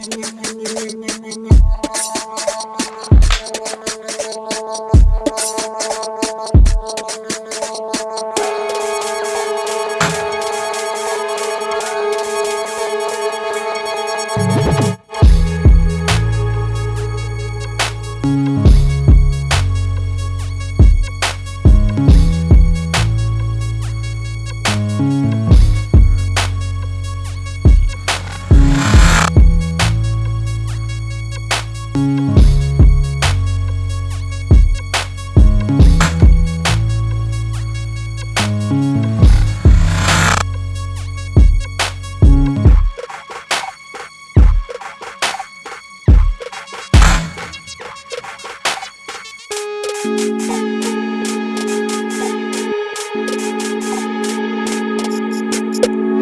Nya nya nya nya nya nya nya